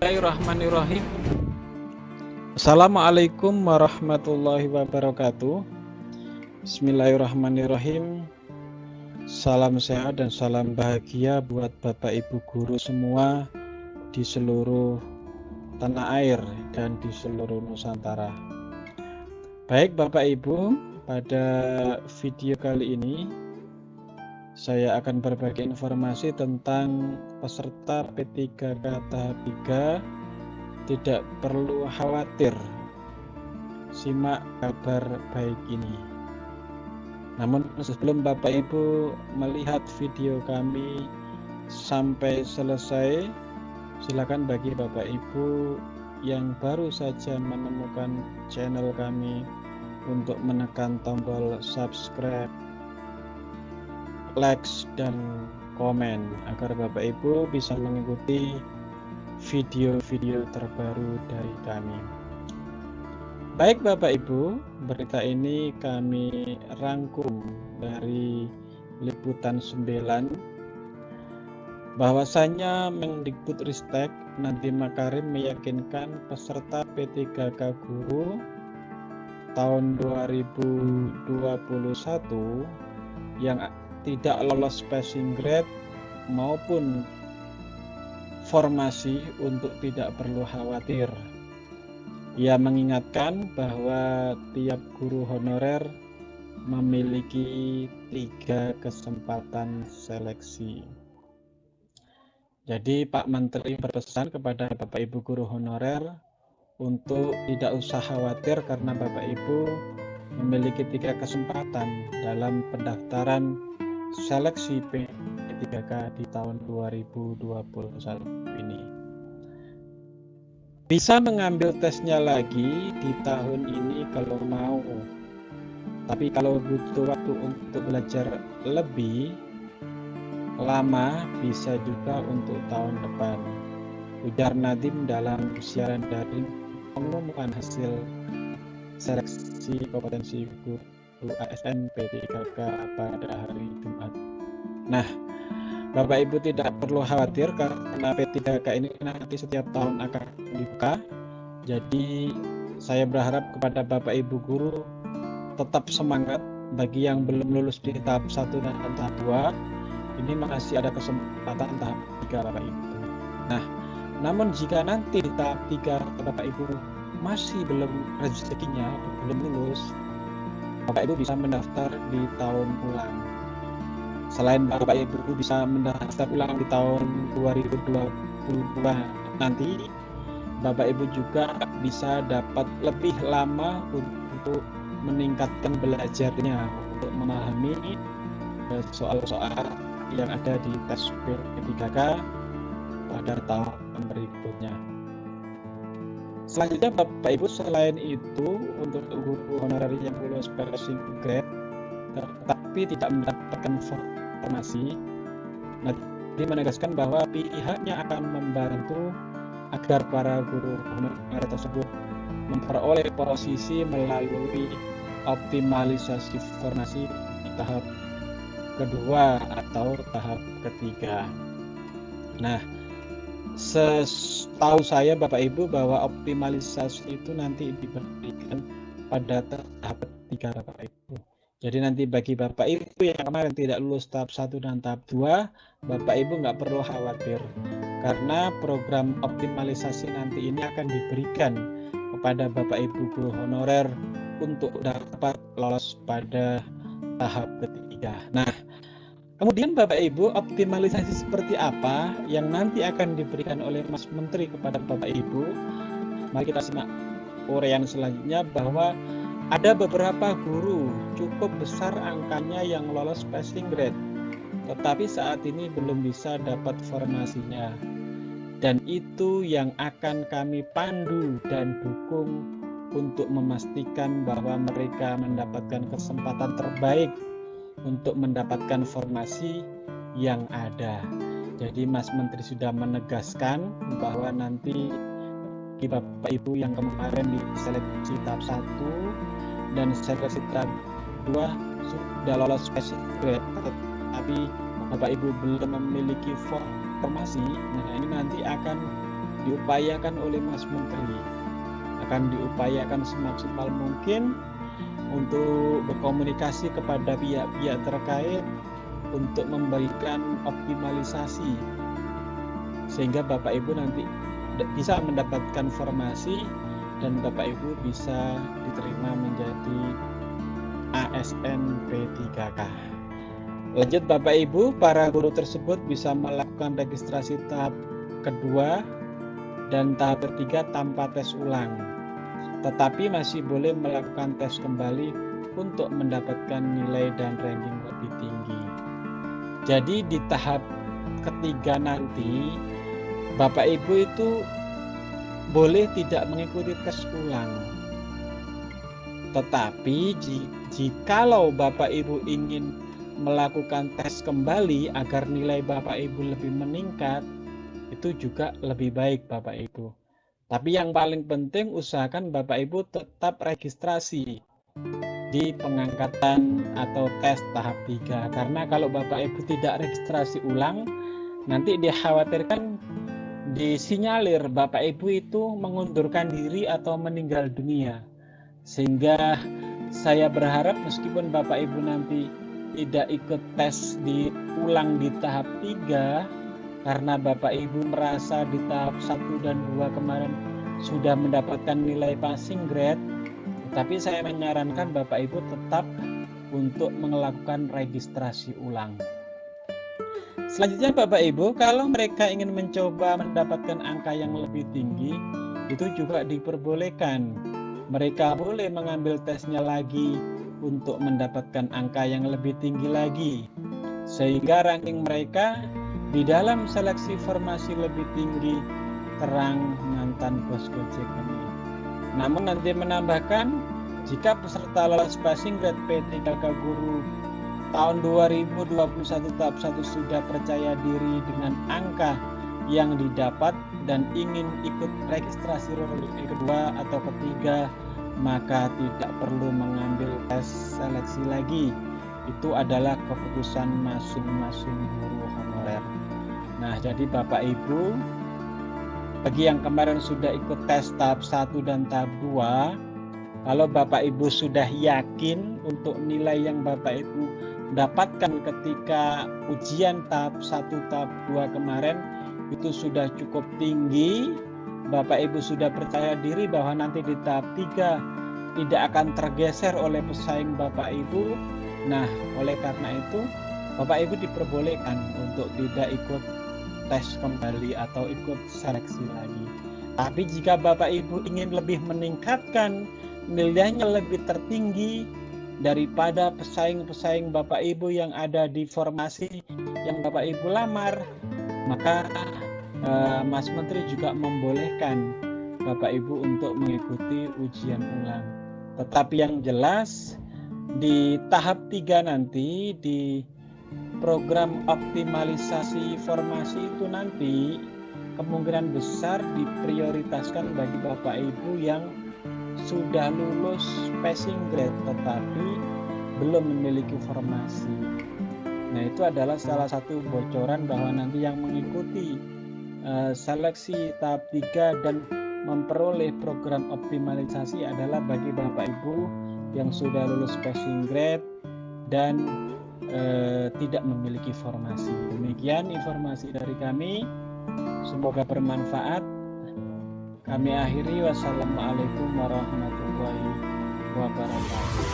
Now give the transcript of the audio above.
Bismillahirrahmanirrahim. Assalamualaikum warahmatullahi wabarakatuh. Bismillahirrahmanirrahim. Salam sehat dan salam bahagia buat Bapak Ibu guru semua di seluruh tanah air dan di seluruh Nusantara. Baik Bapak Ibu, pada video kali ini saya akan berbagi informasi tentang peserta P3K tahap 3 tidak perlu khawatir. Simak kabar baik ini. Namun sebelum Bapak Ibu melihat video kami sampai selesai, silakan bagi Bapak Ibu yang baru saja menemukan channel kami untuk menekan tombol subscribe likes dan komen agar Bapak Ibu bisa mengikuti video-video terbaru dari kami. Baik Bapak Ibu, berita ini kami rangkum dari liputan 9 bahwasanya Mendikbud Ristek Nadiem Makarim meyakinkan peserta P3K Guru tahun 2021 yang tidak lolos passing grade maupun formasi untuk tidak perlu khawatir. Ia mengingatkan bahwa tiap guru honorer memiliki tiga kesempatan seleksi. Jadi Pak Menteri berpesan kepada Bapak Ibu guru honorer untuk tidak usah khawatir karena Bapak Ibu memiliki tiga kesempatan dalam pendaftaran seleksi P3K di tahun 2021 ini. Bisa mengambil tesnya lagi di tahun ini kalau mau. Tapi kalau butuh waktu untuk belajar lebih lama bisa juga untuk tahun depan. Ujar Nadim dalam siaran daring pengumuman hasil seleksi kompetensi guru ASN P3K pada hari Jumat. Nah, Bapak Ibu tidak perlu khawatir karena P3K ini nanti setiap tahun akan dibuka. Jadi saya berharap kepada Bapak Ibu guru tetap semangat bagi yang belum lulus di tahap 1 dan tahap 2 ini masih ada kesempatan tahap 3 Bapak Ibu. Nah, namun jika nanti tahap 3 Bapak Ibu masih belum rezekinya belum lulus Bapak Ibu bisa mendaftar di tahun ulang. Selain Bapak Ibu bisa mendaftar ulang di tahun 2022 nanti, Bapak Ibu juga bisa dapat lebih lama untuk meningkatkan belajarnya untuk memahami eh, soal-soal yang ada di tes P3K pada tahun berikutnya. Selanjutnya Bapak Ibu selain itu untuk guru honorer yang lulus passing grade tetapi tidak mendapatkan formasi nanti menegaskan bahwa pihaknya akan membantu agar para guru honorer tersebut memperoleh posisi melalui optimalisasi formasi tahap kedua atau tahap ketiga. Nah, setahu saya Bapak Ibu bahwa optimalisasi itu nanti diberikan pada tahap ketiga Bapak Ibu. Jadi nanti bagi Bapak Ibu yang kemarin tidak lulus tahap 1 dan tahap 2, Bapak Ibu nggak perlu khawatir. Karena program optimalisasi nanti ini akan diberikan kepada Bapak Ibu guru honorer untuk dapat lolos pada tahap ketiga. Nah, Kemudian Bapak Ibu, optimalisasi seperti apa yang nanti akan diberikan oleh Mas Menteri kepada Bapak Ibu? Mari kita simak uraian selanjutnya bahwa ada beberapa guru cukup besar angkanya yang lolos passing grade, tetapi saat ini belum bisa dapat formasinya. Dan itu yang akan kami pandu dan dukung untuk memastikan bahwa mereka mendapatkan kesempatan terbaik untuk mendapatkan formasi yang ada. Jadi Mas Menteri sudah menegaskan bahwa nanti Bapak Ibu yang kemarin di seleksi tahap 1 dan seleksi tahap 2 sudah lolos spesifik tapi Bapak Ibu belum memiliki formasi, nah ini nanti akan diupayakan oleh Mas Menteri. Akan diupayakan semaksimal mungkin untuk berkomunikasi kepada pihak-pihak terkait untuk memberikan optimalisasi sehingga Bapak Ibu nanti bisa mendapatkan formasi dan Bapak Ibu bisa diterima menjadi ASN P3K. Lanjut Bapak Ibu, para guru tersebut bisa melakukan registrasi tahap kedua dan tahap ketiga tanpa tes ulang. Tetapi masih boleh melakukan tes kembali untuk mendapatkan nilai dan ranking lebih tinggi. Jadi di tahap ketiga nanti Bapak Ibu itu boleh tidak mengikuti tes ulang. Tetapi jikalau Bapak Ibu ingin melakukan tes kembali agar nilai Bapak Ibu lebih meningkat, itu juga lebih baik Bapak Ibu. Tapi yang paling penting usahakan Bapak Ibu tetap registrasi di pengangkatan atau tes tahap 3 karena kalau Bapak Ibu tidak registrasi ulang nanti dikhawatirkan disinyalir Bapak Ibu itu mengundurkan diri atau meninggal dunia. Sehingga saya berharap meskipun Bapak Ibu nanti tidak ikut tes diulang di tahap 3 karena Bapak Ibu merasa di tahap 1 dan 2 kemarin sudah mendapatkan nilai passing grade tapi saya menyarankan Bapak Ibu tetap untuk melakukan registrasi ulang. Selanjutnya Bapak Ibu, kalau mereka ingin mencoba mendapatkan angka yang lebih tinggi, itu juga diperbolehkan. Mereka boleh mengambil tesnya lagi untuk mendapatkan angka yang lebih tinggi lagi sehingga ranking mereka di dalam seleksi formasi lebih tinggi terang mantan bos Gojek ini. Namun nanti menambahkan jika peserta lolos passing grade P3K guru tahun 2021 tahap 1 sudah percaya diri dengan angka yang didapat dan ingin ikut registrasi yang kedua atau ketiga maka tidak perlu mengambil tes seleksi lagi. Itu adalah keputusan masing-masing guru. Nah, jadi Bapak Ibu, bagi yang kemarin sudah ikut tes tahap 1 dan tahap 2, kalau Bapak Ibu sudah yakin untuk nilai yang Bapak Ibu dapatkan ketika ujian tahap 1 tahap 2 kemarin itu sudah cukup tinggi, Bapak Ibu sudah percaya diri bahwa nanti di tahap 3 tidak akan tergeser oleh pesaing Bapak Ibu. Nah, oleh karena itu Bapak Ibu diperbolehkan untuk tidak ikut tes kembali atau ikut seleksi lagi. Tapi jika Bapak Ibu ingin lebih meningkatkan nilainya lebih tertinggi daripada pesaing-pesaing Bapak Ibu yang ada di formasi yang Bapak Ibu lamar, maka uh, Mas Menteri juga membolehkan Bapak Ibu untuk mengikuti ujian ulang. Tetapi yang jelas di tahap 3 nanti di program optimalisasi formasi itu nanti kemungkinan besar diprioritaskan bagi Bapak Ibu yang sudah lulus passing grade tetapi belum memiliki formasi. Nah, itu adalah salah satu bocoran bahwa nanti yang mengikuti uh, seleksi tahap 3 dan memperoleh program optimalisasi adalah bagi Bapak Ibu yang sudah lulus passing grade dan uh, tidak memiliki formasi. Demikian informasi dari kami. Semoga bermanfaat. Kami akhiri wassalamualaikum warahmatullahi wabarakatuh.